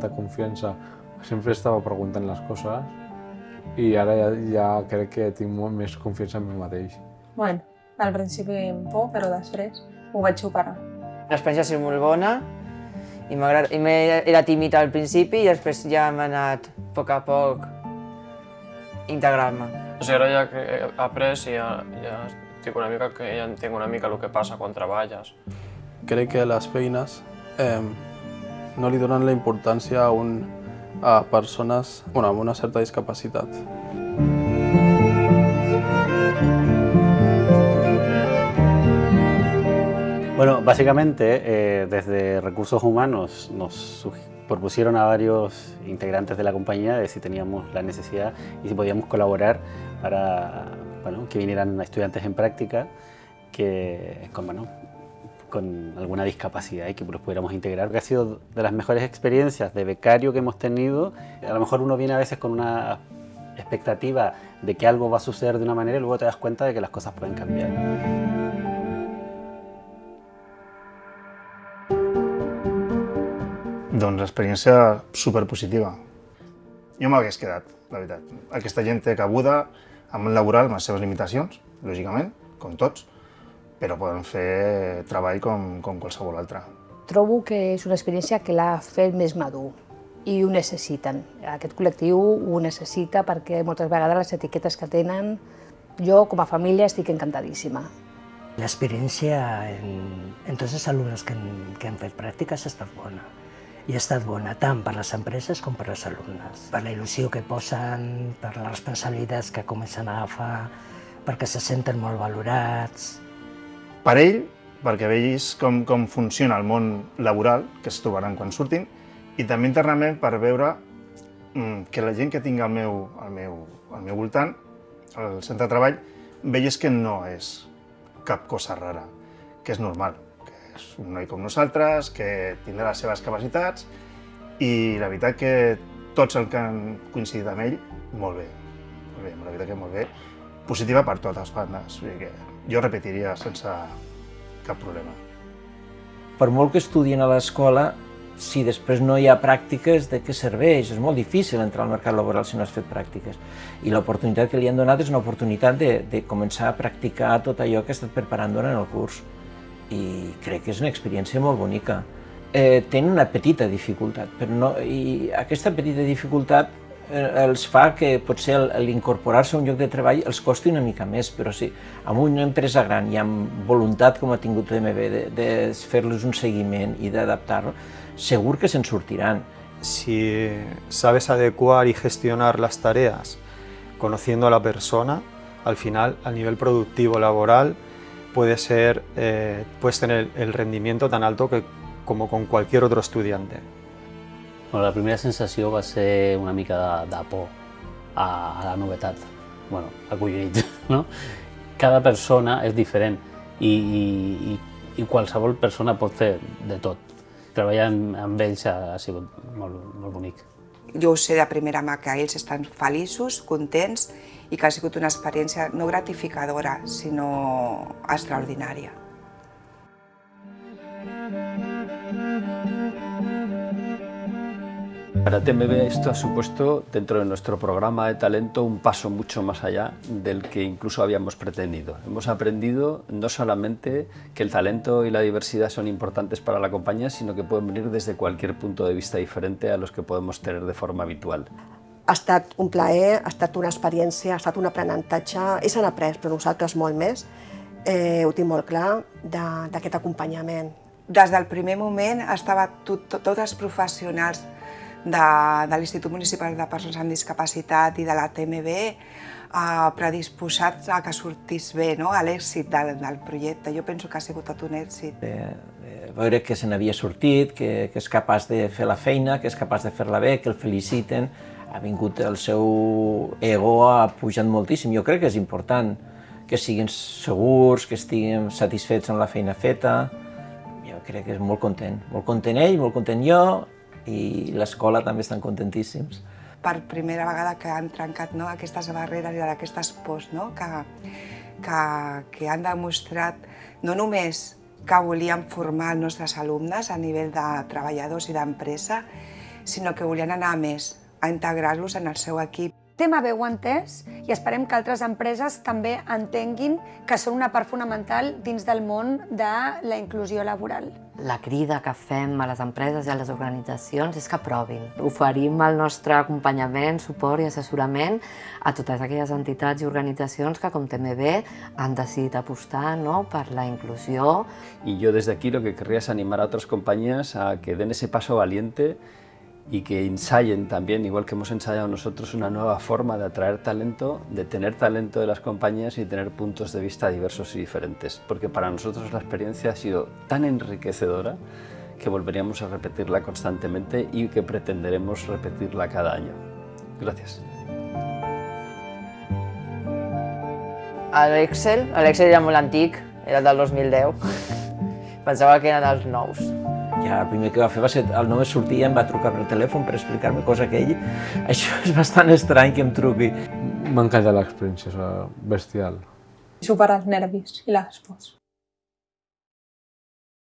tanta confiança, sempre estava preguntant les coses i ara ja, ja crec que tinc molt més confiança en mi mateix. Bueno, al principi amb por, però després ho vaig superar. L'experiència ha sigut molt bona i, i era tímid al principi i després ja m'ha anat a poc a poc integrar-me. O sigui, ara ja que he après i ja, ja estic una mica que ja entenc una mica el que passa quan treballes. Crec que les feines eh, no li donen la importància a, un, a persones bueno, una certa discapacitat. Bueno, básicamente eh, desde Recursos Humanos nos propusieron a varios integrantes de la compañía si teníamos la necesidad y si podíamos colaborar para bueno, que vinieran estudiantes en práctica que, con, bueno, con alguna discapacidad y que los pudiéramos integrar. Ha sido de las mejores experiencias de becario que hemos tenido. A lo mejor uno viene a veces con una expectativa de que algo va a suceder de una manera y luego te das cuenta de que las cosas pueden cambiar. Doncs experiència superpositiva. Jo m'hagués quedat, la veritat. Aquesta gent té cabuda amb el laboral, amb les seves limitacions, lògicament, com tots, però poden fer treball com, com qualsevol altre. Trobo que és una experiència que l'ha fet més madur i ho necessiten. Aquest col·lectiu ho necessita perquè moltes vegades les etiquetes que tenen, jo com a família estic encantadíssima. L'experiència en, en tots els alumnes que, han, que han fet pràctiques ha estat bona i ha estat bona tant per les empreses com per als alumnes. Per la il·lusió que posen, per les responsabilitats que comencen a agafar, perquè se senten molt valorats. Per ell, perquè veis com, com funciona el món laboral, que es trobaran quan surtin, i també internament per veure mm, que la gent que tinc al meu, al meu, al meu voltant, al centre de treball, veies que no és cap cosa rara, que és normal és un noi com nosaltres, que tindrà les seves capacitats i la veritat que tots els que han coincidit amb ell, molt bé. Molt bé, la veritat que molt bé. Positiva per totes bandes, vull dir que jo repetiria sense cap problema. Per molt que estudien a l'escola, si després no hi ha pràctiques, de què serveix? És molt difícil entrar al mercat laboral si no has fet pràctiques. I l'oportunitat que li han donat és una oportunitat de, de començar a practicar tot allò que ha estat preparant durant el curs i crec que és una experiència molt bonica. Eh, tenen una petita dificultat, però no, i aquesta petita dificultat els fa que potser l'incorporar-se a un lloc de treball els costi una mica més, però sí, amb una empresa gran i amb voluntat com ha tingut TMB de, de fer-los un seguiment i d'adaptar-lo, segur que se'n sortiran. Si sabes adecuar y gestionar las tareas conociendo a la persona, al final, a nivel productivo laboral, puede ser, eh, puedes tener el rendimiento tan alto que, como con cualquier otro estudiante. Bueno, la primera sensació va ser una mica de, de por a, a la novetat, bueno, acollonit, no? Cada persona és diferent i, i, i qualsevol persona pot fer de tot. Treballar amb, amb ells ha, ha sigut molt, molt bonic. Jo ho sé de primera mà que ells estan feliços, contents i que ha sigut una experiència no gratificadora, sinó extraordinària. Para TMB esto ha supuesto dentro de nuestro programa de talento un paso mucho más allá del que incluso habíamos pretendido. Hemos aprendido no solamente que el talento y la diversidad son importantes para la compañía, sino que pueden venir desde cualquier punto de vista diferente a los que podemos tener de forma habitual. Ha estat un plaer, ha estat una experiència, ha estat un aprenentatge, ells han après, però nosaltres molt més, eh, ho tinc molt clar, d'aquest acompanyament. Des del primer moment estava tot, tot, tots els professionals de, de l'Institut Municipal de Persones amb Discapacitat i de la TMB eh, predisposats a que sortís bé, no? a l'èxit del, del projecte. Jo penso que ha sigut tot un èxit. De, de veure que se n'havia sortit, que, que és capaç de fer la feina, que és capaç de fer-la bé, que el feliciten, ha vingut el seu ego, ha pujat moltíssim. Jo crec que és important que siguin segurs, que estiguin satisfets amb la feina feta. Jo crec que és molt content. Molt content ell, molt content jo, i l'escola també estan contentíssims. Per primera vegada que han trencat no, aquestes barreres i aquestes pors no, que, que, que han demostrat no només que volien formar els nostres alumnes a nivell de treballadors i d'empresa, sinó que volien anar a més, a integrar-los en el seu equip. Ho ha entès i esperem que altres empreses també entenguin que són una part fonamental dins del món de la inclusió laboral. La crida que fem a les empreses i a les organitzacions és que provin. Oferim el nostre acompanyament, suport i assessorament a totes aquelles entitats i organitzacions que, com TMB, han decidit apostar ¿no? per la inclusió. Y yo desde aquí lo que querría es animar a otras compañías a que den ese paso valiente y que ensayen también, igual que hemos ensayado nosotros, una nueva forma de atraer talento, de tener talento de las compañías y tener puntos de vista diversos y diferentes. Porque para nosotros la experiencia ha sido tan enriquecedora que volveríamos a repetirla constantemente y que pretenderemos repetirla cada año. Gracias. L'Excel, l'Excel era molt antic, era del 2010. Pensava que era dels nous. Ja, el primer que va fer va ser, el només sortia, em va trucar per telèfon per explicar-me cosa que ell... Això és bastant estrany que em truqui. M'ha encantat l'experiència, bestial. Superar els nervis i les pors.